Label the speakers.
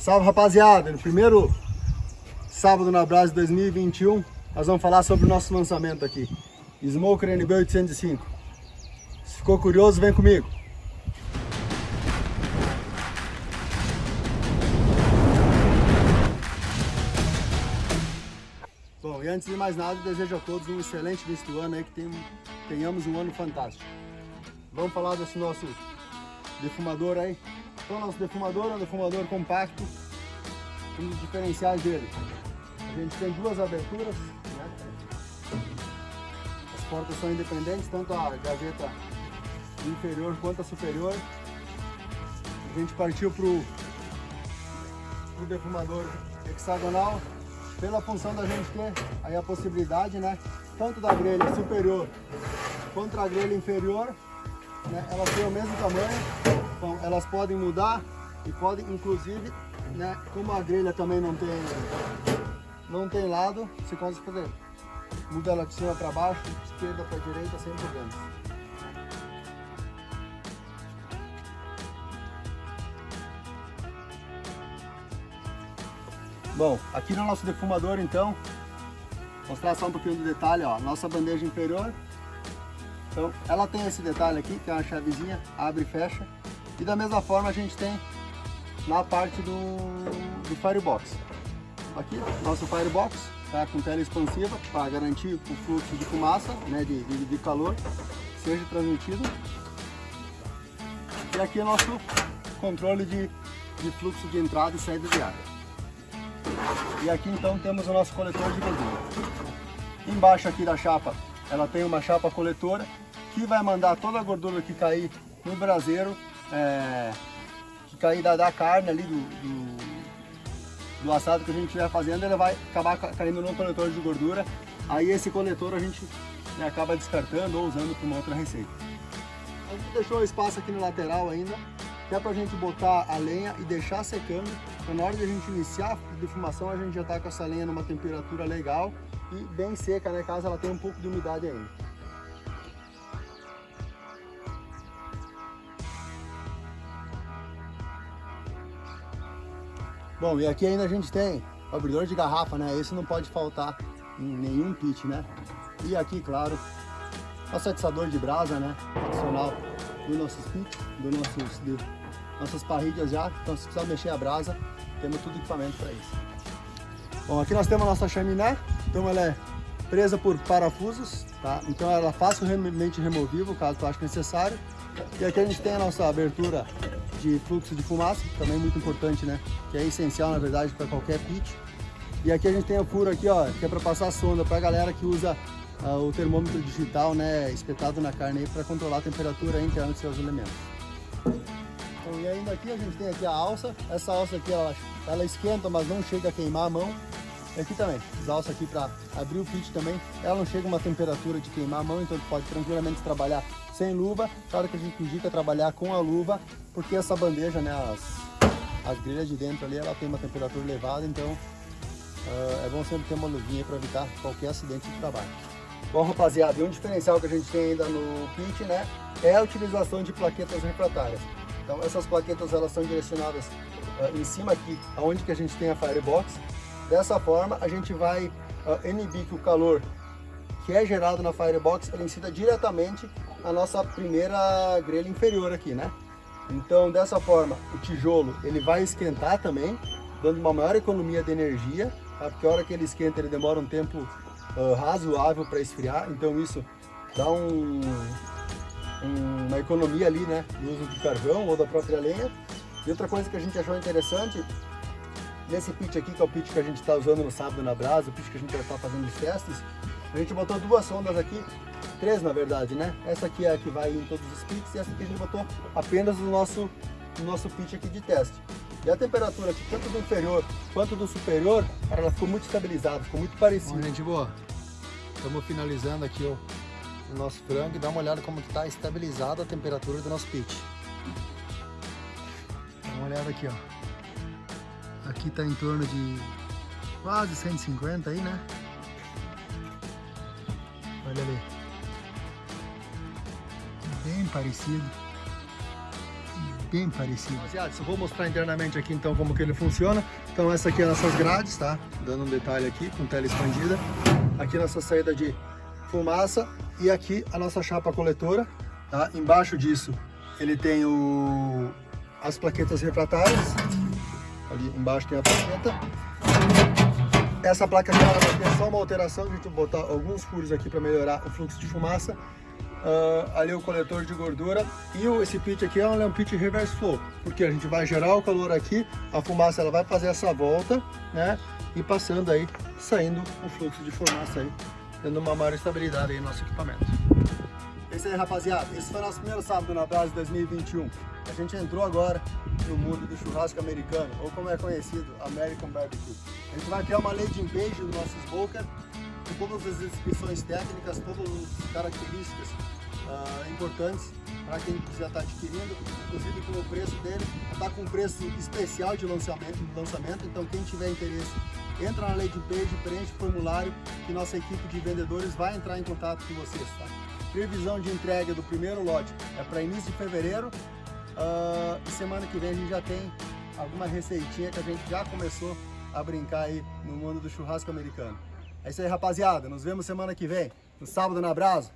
Speaker 1: Salve rapaziada, no primeiro sábado na Brasa 2021 nós vamos falar sobre o nosso lançamento aqui. Smoker NB 805 Se ficou curioso, vem comigo. Bom, e antes de mais nada, desejo a todos um excelente início do ano aí, que tenhamos um ano fantástico. Vamos falar desse nosso defumador aí então nosso defumador é um defumador compacto, um dos diferenciais dele. A gente tem duas aberturas, né? as portas são independentes, tanto a gaveta inferior quanto a superior. A gente partiu para o defumador hexagonal, pela função da gente ter aí a possibilidade, né, tanto da grelha superior quanto da grelha inferior, né, elas têm o mesmo tamanho, então elas podem mudar e podem inclusive, né, como a grelha também não tem, não tem lado, você consegue fazer. Muda ela de cima para baixo, de esquerda para direita, sem problemas. Bom, aqui no nosso defumador então, mostrar só um pouquinho do detalhe, ó, nossa bandeja inferior. Então, ela tem esse detalhe aqui, que é uma chavezinha, abre e fecha. E da mesma forma a gente tem na parte do, do Firebox. Aqui, nosso Firebox, tá com tela expansiva para garantir o fluxo de fumaça, né, de, de, de calor, seja transmitido. E aqui é nosso controle de, de fluxo de entrada e saída de água. E aqui então temos o nosso coletor de gordura. Embaixo aqui da chapa, ela tem uma chapa coletora que vai mandar toda a gordura que cair no braseiro é, que cair da, da, carne ali, do, do, do, assado que a gente estiver fazendo, ele vai acabar caindo no coletor de gordura. Aí esse coletor a gente né, acaba descartando ou usando para uma outra receita. A gente deixou espaço aqui no lateral ainda, que é para a gente botar a lenha e deixar secando. Então na hora de a gente iniciar a defumação, a gente já está com essa lenha numa temperatura legal e bem seca, né, caso ela tenha um pouco de umidade ainda. Bom, e aqui ainda a gente tem o abridor de garrafa, né? Esse não pode faltar em nenhum kit, né? E aqui, claro, nosso atiçador de brasa, né? Adicional do nossos kits, do nossos, nossas parrilhas já. Então, se precisar mexer a brasa, temos tudo equipamento para isso. Bom, aqui nós temos a nossa chaminé. Então, ela é presa por parafusos, tá? Então, ela é facilmente removível, caso tu ache necessário. E aqui a gente tem a nossa abertura de fluxo de fumaça, também muito importante, né? Que é essencial, na verdade, para qualquer pit. E aqui a gente tem o furo aqui, ó, que é para passar sonda para a galera que usa uh, o termômetro digital, né, espetado na carne aí para controlar a temperatura interna dos seus elementos. Então, e ainda aqui a gente tem aqui a alça. Essa alça aqui, ela, ela esquenta, mas não chega a queimar a mão. E aqui também, essa alça aqui para abrir o pit também, ela não chega a uma temperatura de queimar a mão, então pode tranquilamente trabalhar sem luva. Claro que a gente indica trabalhar com a luva, porque essa bandeja, né, as, as grelhas de dentro ali, ela tem uma temperatura elevada, então uh, é bom sempre ter uma luvinha para evitar qualquer acidente de trabalho. Bom, rapaziada, e um diferencial que a gente tem ainda no kit, né, é a utilização de plaquetas refratárias. Então essas plaquetas elas são direcionadas uh, em cima aqui, aonde que a gente tem a firebox. Dessa forma a gente vai uh, inibir que o calor que é gerado na firebox ele incida diretamente a nossa primeira grelha inferior aqui, né? Então, dessa forma, o tijolo ele vai esquentar também, dando uma maior economia de energia, tá? porque a hora que ele esquenta ele demora um tempo uh, razoável para esfriar, então isso dá um, um, uma economia ali, né, no uso do carvão ou da própria lenha. E outra coisa que a gente achou interessante, nesse pit aqui, que é o pit que a gente está usando no sábado na brasa, o pit que a gente já está fazendo os testes, a gente botou duas sondas aqui três na verdade, né? Essa aqui é a que vai em todos os pits e essa aqui a gente botou apenas no nosso, no nosso pit aqui de teste. E a temperatura aqui, tanto do inferior quanto do superior, ela ficou muito estabilizada, ficou muito parecida. Bom, gente, boa. Estamos finalizando aqui o, o nosso frango e dá uma olhada como está estabilizada a temperatura do nosso pit. Dá uma olhada aqui, ó. Aqui está em torno de quase 150 aí, né? Olha ali bem parecido. bem parecido. Rapaziada, eu vou mostrar internamente aqui então como que ele funciona. Então essa aqui é nossas grades, tá? Dando um detalhe aqui com tela expandida. Aqui nossa saída de fumaça e aqui a nossa chapa coletora, tá? Embaixo disso ele tem o... as plaquetas refratárias. Ali embaixo tem a plaqueta. Essa placa aqui ela ter só uma alteração, a gente vai botar alguns furos aqui para melhorar o fluxo de fumaça. Uh, ali o coletor de gordura e o, esse pit aqui é um, é um pit reverse flow, porque a gente vai gerar o calor aqui, a fumaça ela vai fazer essa volta, né, e passando aí, saindo o fluxo de fumaça aí, dando uma maior estabilidade aí no nosso equipamento. Isso aí, rapaziada. Esse foi nosso primeiro sábado na Brasa 2021. A gente entrou agora no mundo do churrasco americano, ou como é conhecido, American Barbecue. A gente vai criar uma landing page do nosso smoker, com todas as descrições técnicas, todas as características uh, importantes para quem quiser estar tá adquirindo, inclusive com o preço dele, está com preço especial de lançamento, de lançamento, então quem tiver interesse, entra na landing page, preenche o formulário que nossa equipe de vendedores vai entrar em contato com vocês, tá? Previsão de entrega do primeiro lote é para início de fevereiro uh, e semana que vem a gente já tem alguma receitinha que a gente já começou a brincar aí no mundo do churrasco americano. É isso aí, rapaziada. Nos vemos semana que vem, no sábado na Brasa.